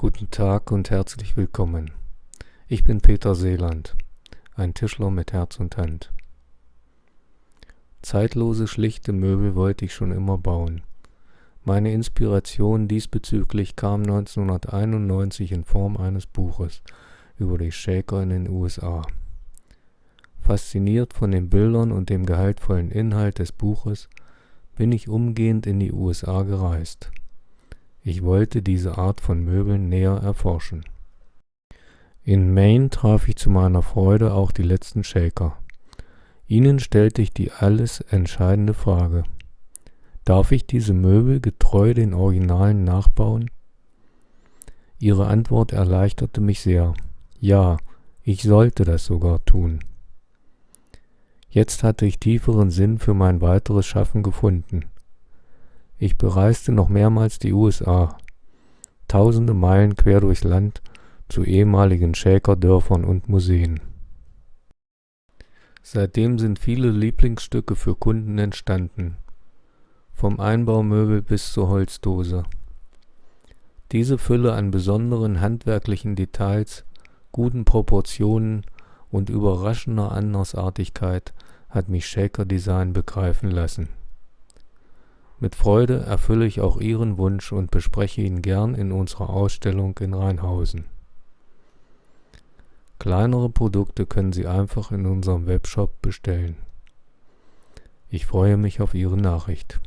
Guten Tag und herzlich willkommen. Ich bin Peter Seeland, ein Tischler mit Herz und Hand. Zeitlose, schlichte Möbel wollte ich schon immer bauen. Meine Inspiration diesbezüglich kam 1991 in Form eines Buches über die Shaker in den USA. Fasziniert von den Bildern und dem gehaltvollen Inhalt des Buches bin ich umgehend in die USA gereist. Ich wollte diese Art von Möbeln näher erforschen. In Maine traf ich zu meiner Freude auch die letzten Shaker. Ihnen stellte ich die alles entscheidende Frage: Darf ich diese Möbel getreu den Originalen nachbauen? Ihre Antwort erleichterte mich sehr. Ja, ich sollte das sogar tun. Jetzt hatte ich tieferen Sinn für mein weiteres Schaffen gefunden. Ich bereiste noch mehrmals die USA, tausende Meilen quer durchs Land zu ehemaligen Shaker-Dörfern und Museen. Seitdem sind viele Lieblingsstücke für Kunden entstanden, vom Einbaumöbel bis zur Holzdose. Diese Fülle an besonderen handwerklichen Details, guten Proportionen und überraschender Andersartigkeit hat mich Shaker Design begreifen lassen. Mit Freude erfülle ich auch Ihren Wunsch und bespreche ihn gern in unserer Ausstellung in Rheinhausen. Kleinere Produkte können Sie einfach in unserem Webshop bestellen. Ich freue mich auf Ihre Nachricht